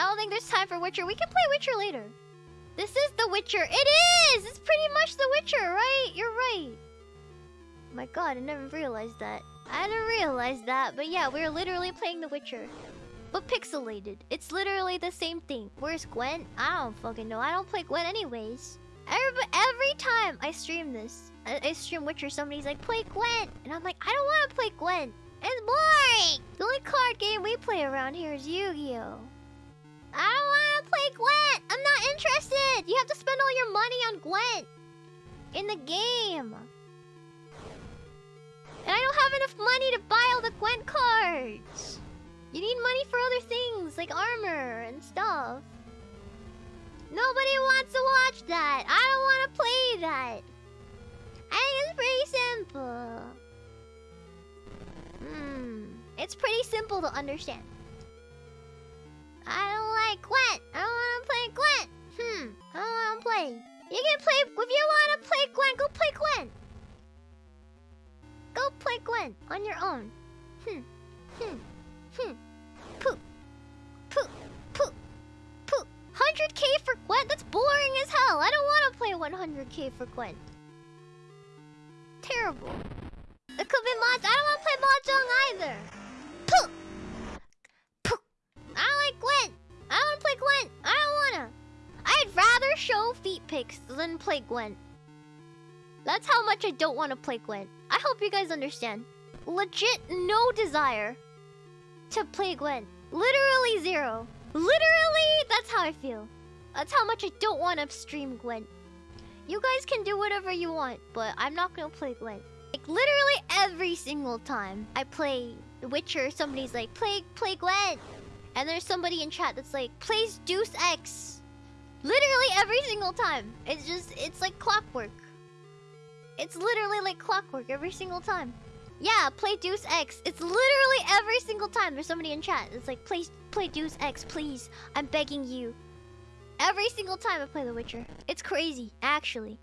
I don't think there's time for Witcher. We can play Witcher later. This is The Witcher. It is! It's pretty much The Witcher, right? You're right. My god, I never realized that. I didn't realize that, but yeah, we're literally playing The Witcher. But pixelated. It's literally the same thing. Where's Gwent? I don't fucking know. I don't play Gwent anyways. Every, every time I stream this, I, I stream Witcher, somebody's like, play Gwent! And I'm like, I don't want to play Gwent. It's boring! The only card game we play around here is Yu-Gi-Oh! I don't want to play Gwent! I'm not interested! You have to spend all your money on Gwent! In the game! And I don't have enough money to buy all the Gwent cards! You need money for other things, like armor and stuff. Nobody wants to watch that! I don't want to play that! I think it's pretty simple. Hmm. It's pretty simple to understand. I don't like Gwent. I don't want to play Gwent. Hmm. I don't want to play. You can play... If you want to play Gwent, go play Gwent. Go play Gwent on your own. Hmm. Hmm. Hmm. Poop. Poop. Poop. Poop. 100k for Gwent? That's boring as hell. I don't want to play 100k for Gwent. Terrible. Show feet pics than play Gwent. That's how much I don't want to play Gwent. I hope you guys understand. Legit no desire to play Gwent. Literally zero. Literally, that's how I feel. That's how much I don't want to stream Gwent. You guys can do whatever you want, but I'm not gonna play Gwent. Like literally every single time I play The Witcher, somebody's like, play play Gwent. And there's somebody in chat that's like, plays Deus Ex. Literally every single time. It's just, it's like clockwork. It's literally like clockwork every single time. Yeah, play Deus Ex. It's literally every single time there's somebody in chat. It's like, play, play Deus Ex, please. I'm begging you. Every single time I play The Witcher. It's crazy, actually.